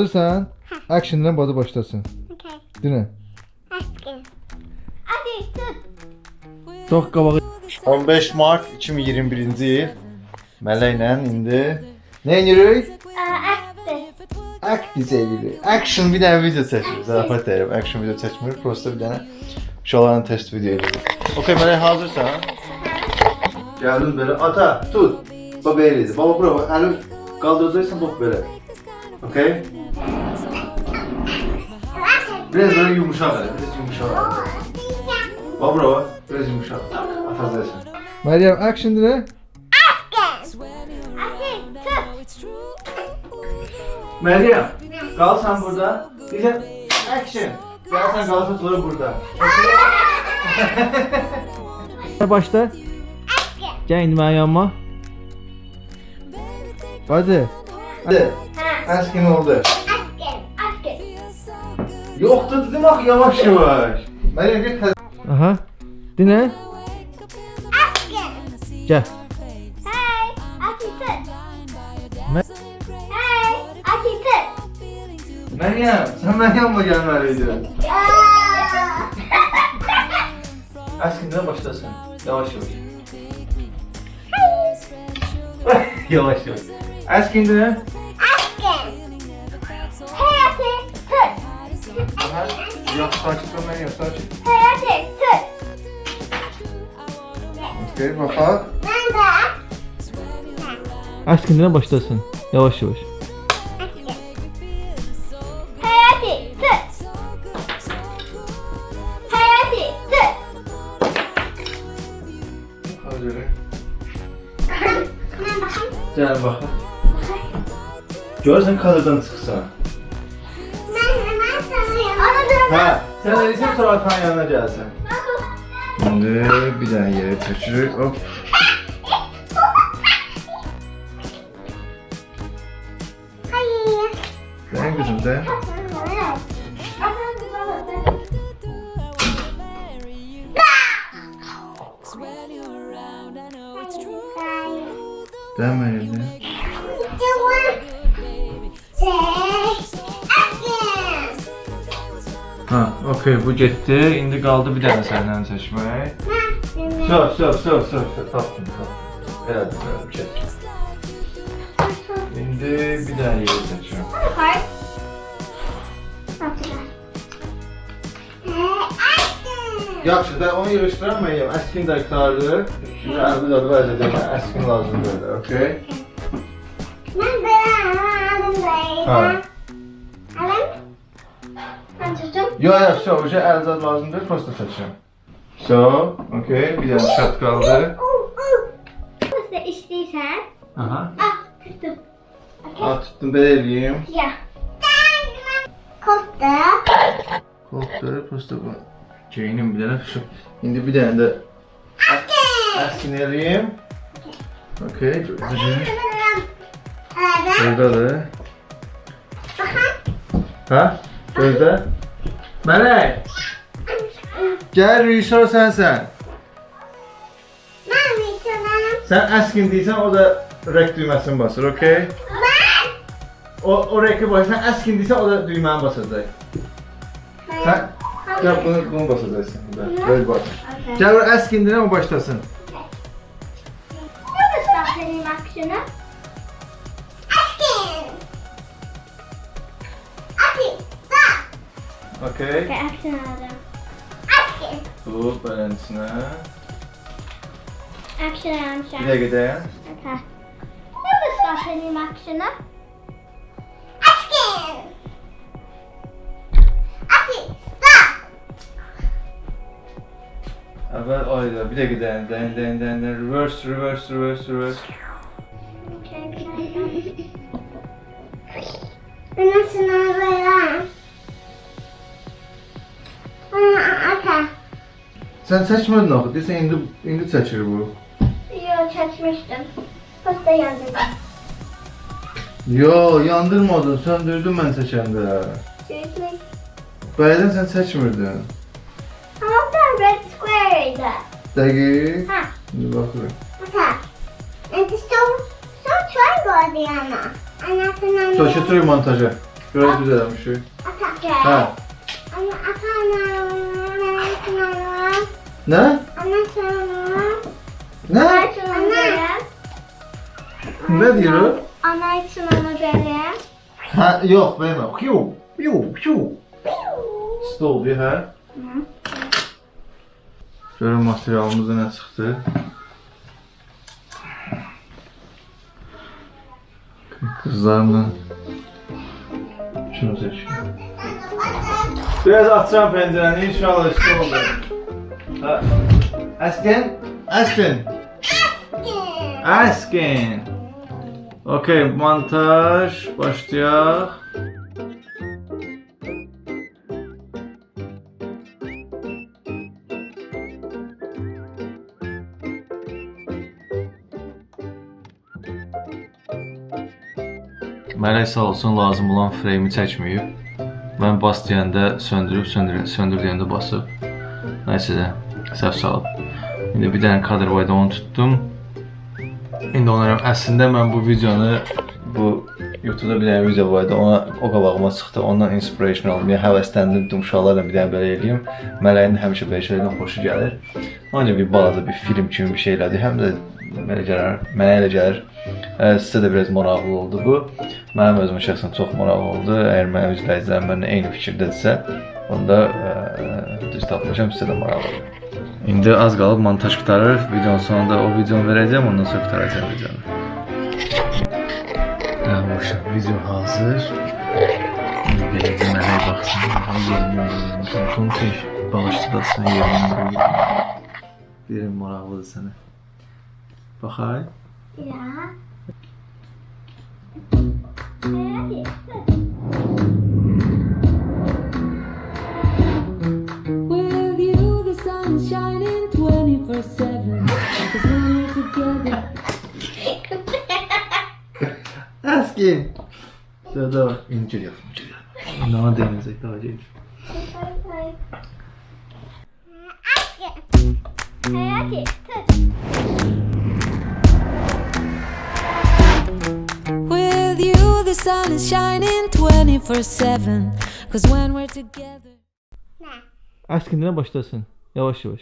Hazırsan? Action'dan badı başlasın. Okay. Dinle. Asking. Hadi tut. Çok qabağı. 15 Mart 2021-ci il. Mələklə indi nə edirik? Aktiv edirik. Action bir dənə video çəkirik. Zarafat deyirəm. Action video çəkmirik. Prosta bir dənə uşaqların test video edirik. Okay, Mələk hazırsan? Gəldin belə. Ata, tut. Bax belə idi. Baba bura. Əli qaldıracaqsan bax belə. Okay? Biraz böyle yumuşak. Biraz yumuşak. Bax. Biraz yumuşak. Atacaqsan. Meryem action. Hadi tut. Meryem, kal sen burada. Diyeceğim, action. Gel sen kalsın sonra burada. Başla. Gel indi mənim yanıma. Hadi. Hadi. Askin oldu. Asking. Asking. Yoktu dedim bak yavaş yavaş. Meryem git. Aha. Dinle. Asking. Gel. Hey. Me- Hey. Tut. Meryem, sen Meryem'le gelmeliydin. Aa. Askin'den başlasın. Yavaş yavaş. yavaş yavaş. Askin'den. De. Aşkın dinle başlasın. Yavaş yavaş. Asking. Hey hadi tut. Hey hadi tut. Hazır. Ben bakayım. Gel bakalım. Görsen kadırdan çıksan. Ha, sen sonra atan yanına gelsin. Şimdi bir tane yere taşırır. Hop. Hayır. Ben kızım da. Deme öyle. Ha, okey bu gitti. İndi kaldı bir tane senden seçmek. Sor, sor, sor, sor, sor. Taptım, taptım. Herhalde böyle çek. Şimdi bir tane yeri seçiyorum. Yaxşı, da onu yığışdıramayım. Əskin də qurtardı. Şimdi əlbi dadı vəzəcəm. Əskin lazımdır, okey? Ben beğendim Ha. böyle. Evet. Yok yok so şey, hoca elzad lazımdır pasta seçeceğim. So, okay, bir tane şart kaldı. Pasta istiyorsan. Aha. Ah, tuttum. Ah, tuttum ben eleyeyim. Ya. Koptu. Koptu, pasta bu. Jane'in bir tane şu. Şimdi bir tane de. Askin. Askin eleyeyim. Okay, güzel. Burada da. Ha? Burada. Mələk, gəl rejissor sənsən. Ben insanım. Sən əskin deyirsən, o da rek düyməsini basır, okey? Ben. O, o reki basır, sən əskin deyirsən, o da düyməni basacaq. Sən, gəl bunu, bunu basacaqsın. burada. Böyle bas. Okay. Gəl o əskin deyirəm, o başlasın. Ne bu benim aksiyonu? Okay. Askin. Tut beləsinə. Aksiyon aldım şu an. Bir dəqiqə dayan. Okay. Ne bu stop benim aksiyonu? Askin. Askin. Stop. Əvvəl ayda, bir dəqiqə dayan, dayan, dayan, dayan, dayan. Reverse, reverse, reverse, reverse. ata. Sən çəkmədin axı. Deyirsən indi indi çəkir bu. Yox, çəkmişdim. Posta yandırdım. Yo, yandırmadın. Söndürdün mən çəkəndə. Çəkmək. Bəyədən sən çəkmirdin. Amma da red square idi. Dəqiq. Hə. İndi baxırıq. Ata. İndi son son triangle idi ana. Anasından. Sonra götürürük montaja. Görürüz düzəlmişik. Ata. Hə. Amma ata ana. Ana. Nə? Ana sana. Nə? Ana. Nə deyir o? Ana için onu böyle. Hə, yox, vermə. Piu, piu, piu. Stol bir hə? Görün materialımızda nə çıxdı. Qızlarla şunu seçiyorum. Biraz açacağım pəncərəni, inşallah isti oldu. Hə. Əskin, əskin. Əskin. Okey, montaj başlayaq. Mələk sağ olsun lazım olan freymi çəkməyib. Mən bas deyəndə söndürüb, söndür söndür deyəndə basıb. Nəysə də səhv salıb. İndi bir dənə kadr var idi, onu tutdum. İndi onlara əslində mən bu videonu bu YouTube-da bir dənə video var idi. Ona o qabağıma çıxdı. Ondan inspiration aldım. Yəni həvəsləndim uşaqlarla bir dənə belə eləyim. Mələyin həmişə belə şeylərdən xoşu gəlir. Ancaq bir balaca bir film kimi bir şey elədi. Həm də belə gəlir, mənə elə gəlir. Sizə də biraz maraqlı oldu bu. Mənim özümə şəxsən çox maraqlı oldu. Əgər mənim izləyicilərim mənimlə eyni fikirdədirsə, onda düz tapmışam, sizə də maraqlı olur. İndi az qalıb montaj qutarır. Videonun sonunda o videonu verəcəm, ondan sonra qutaracağam videonu. Tamam, video hazır. İndi beləcə mənə baxsın. Yerini Bunu tək bağışladasın yerini. Birim maraqlıdır sənə. Baxay. Ya. With you, the sun is shining 24 7. Cause when we're together, Askin. Şurada var. İncir yap, incir yap. Nana deneyecek daha değil. Hayati tut. You, the sun is shining 24 7. Cause when we're together, Əskin nə başlasın? Yavaş yavaş.